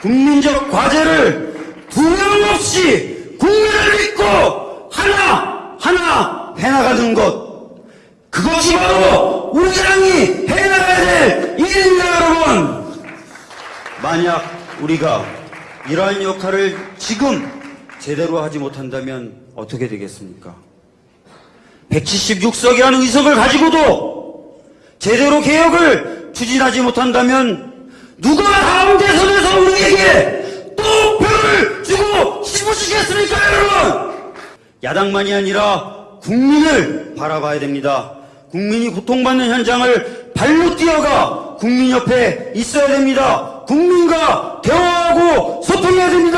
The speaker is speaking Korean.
국민적 과제를 두려움 없이 국민을 믿고 하나 하나 해나가는 것 그것이 바로 우리 당이 해나가야 될 일입니다 여러분 만약 우리가 이러한 역할을 지금 제대로 하지 못한다면 어떻게 되겠습니까? 176석이라는 의석을 가지고도 제대로 개혁을 추진하지 못한다면 누가 대선에서 우리에게 또 표를 주고 싶으시겠습니까 여러분? 야당만이 아니라 국민을 바라봐야 됩니다. 국민이 고통받는 현장을 발로 뛰어가 국민 옆에 있어야 됩니다. 국민과 대화하고 소통해야 됩니다.